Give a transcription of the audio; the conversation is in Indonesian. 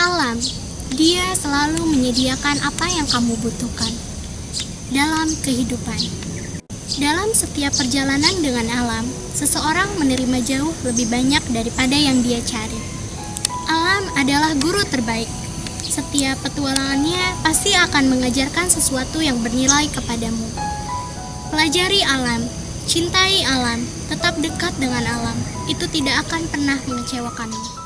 Alam, dia selalu menyediakan apa yang kamu butuhkan dalam kehidupan. Dalam setiap perjalanan dengan alam, seseorang menerima jauh lebih banyak daripada yang dia cari. Alam adalah guru terbaik. Setiap petualangannya pasti akan mengajarkan sesuatu yang bernilai kepadamu. Pelajari alam, cintai alam, tetap dekat dengan alam. Itu tidak akan pernah mengecewakanmu.